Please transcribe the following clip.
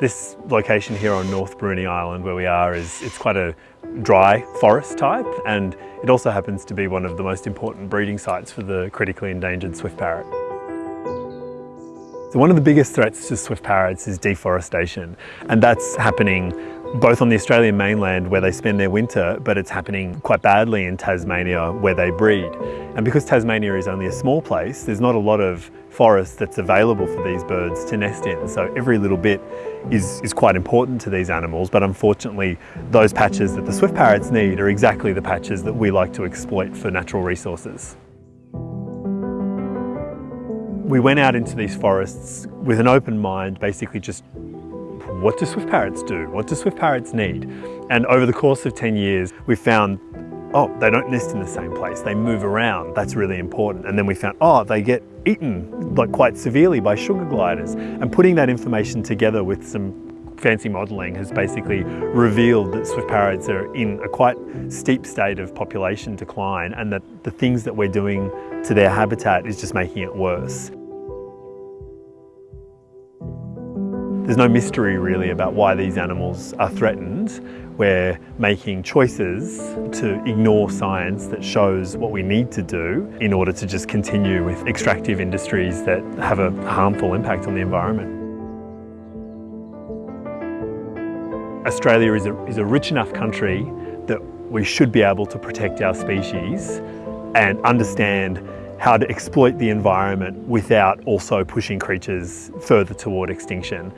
This location here on North Bruny Island where we are is it's quite a dry forest type and it also happens to be one of the most important breeding sites for the critically endangered swift parrot. So one of the biggest threats to swift parrots is deforestation and that's happening both on the Australian mainland where they spend their winter, but it's happening quite badly in Tasmania where they breed. And because Tasmania is only a small place, there's not a lot of forest that's available for these birds to nest in. So every little bit is, is quite important to these animals, but unfortunately those patches that the swift parrots need are exactly the patches that we like to exploit for natural resources. We went out into these forests with an open mind, basically just what do swift parrots do? What do swift parrots need? And over the course of 10 years, we found, oh, they don't nest in the same place. They move around. That's really important. And then we found, oh, they get eaten like quite severely by sugar gliders. And putting that information together with some fancy modelling has basically revealed that swift parrots are in a quite steep state of population decline and that the things that we're doing to their habitat is just making it worse. There's no mystery really about why these animals are threatened. We're making choices to ignore science that shows what we need to do in order to just continue with extractive industries that have a harmful impact on the environment. Australia is a, is a rich enough country that we should be able to protect our species and understand how to exploit the environment without also pushing creatures further toward extinction.